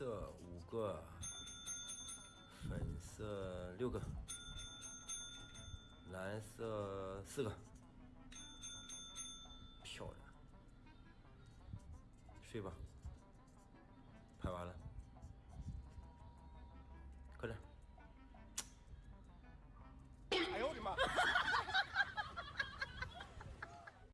色五个粉色六个蓝色四个。漂亮。睡吧。